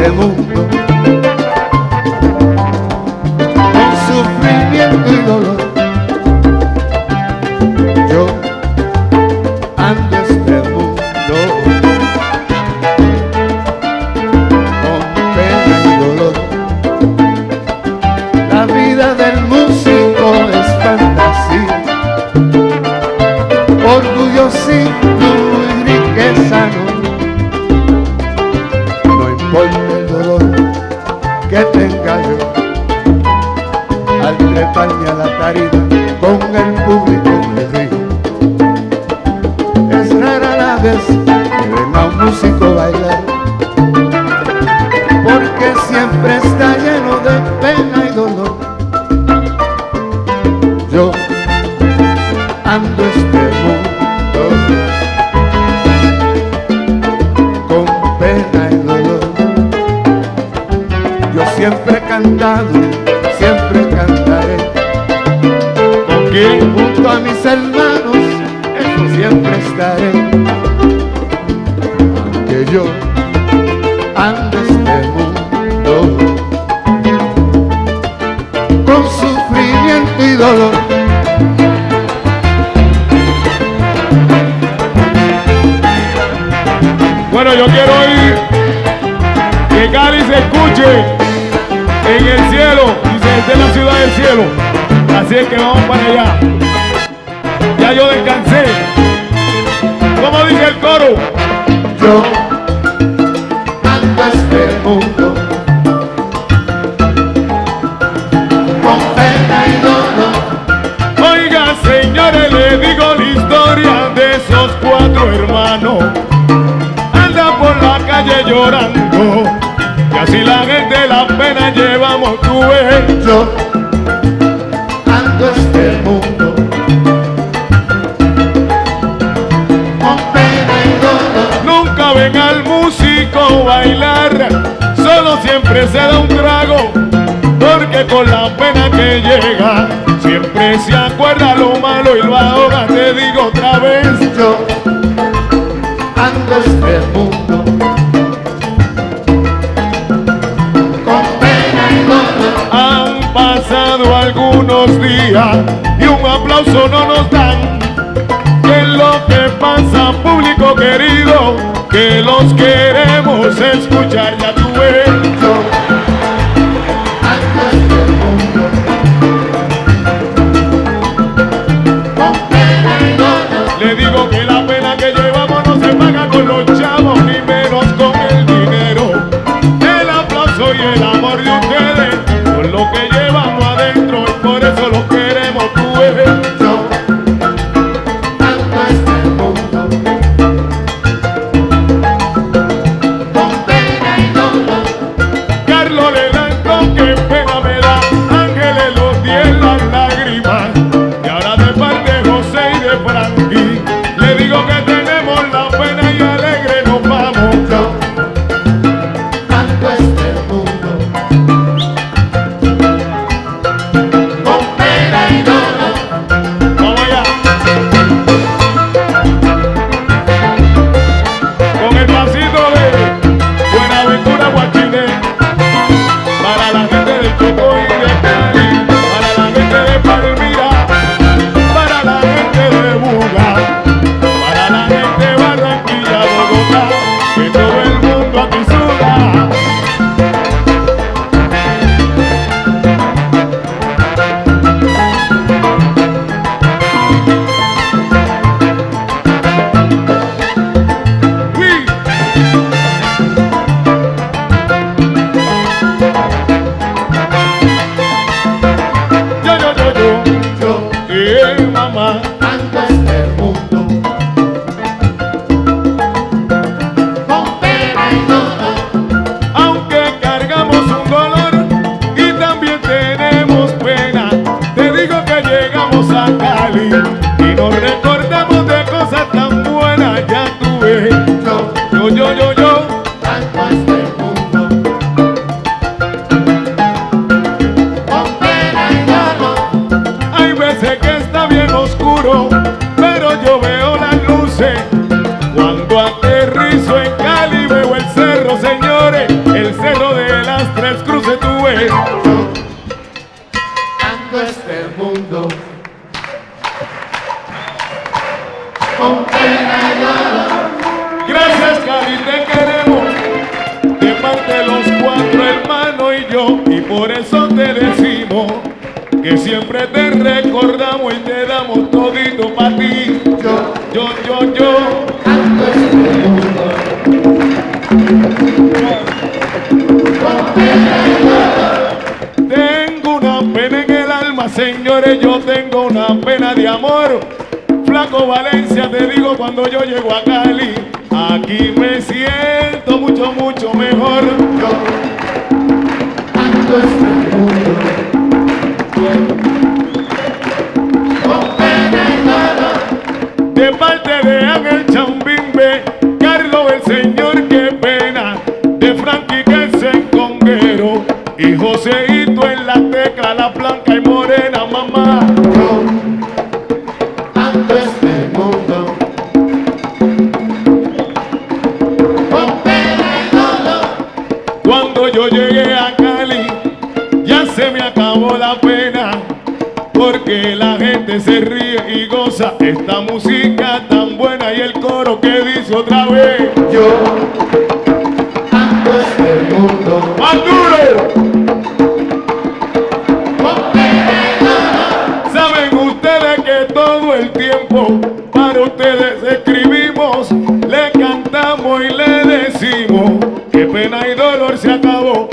é louco. Músico bailar porque siempre está lleno de pena y dolor. Yo ando este mundo con pena y dolor. Yo siempre he cantado, Yo ande este mundo con sufrimiento y dolor. Bueno, yo quiero oír que Cali se escuche en el cielo y se esté en la ciudad del cielo. Así es que vamos para allá. Ya yo descansé. ¿Cómo dice el coro? Calle llorando. Y así la gente la pena llevamos tu. Yo ando este mundo con pena y dolor. Nunca ven al músico bailar, solo siempre se da un trago, porque con la pena que llega, siempre se acuerda lo malo y lo ahoga, te digo otra vez. Yo ando este mundo pasado algunos días y un aplauso no nos dan. ¿Qué es lo que pasa, público querido? Que los queremos escuchar, ya tú Gracias Cali, te queremos. De parte los cuatro hermanos y yo. Y por eso te decimos Que siempre te recordamos y te damos todito para ti. Yo, yo, yo, yo. Valencia, te digo cuando yo llego a Cali, aquí me siento mucho, mucho mejor. Yo ando este mundo De parte de Ángel Chambimbe, yo llegué a Cali, ya se me acabó la pena, porque la gente se ríe y goza esta música tan buena y el coro que dice otra vez. Yo ando este mundo ¡Más duro! Saben ustedes que todo el tiempo para ustedes escribimos, que pena y dolor se acabó.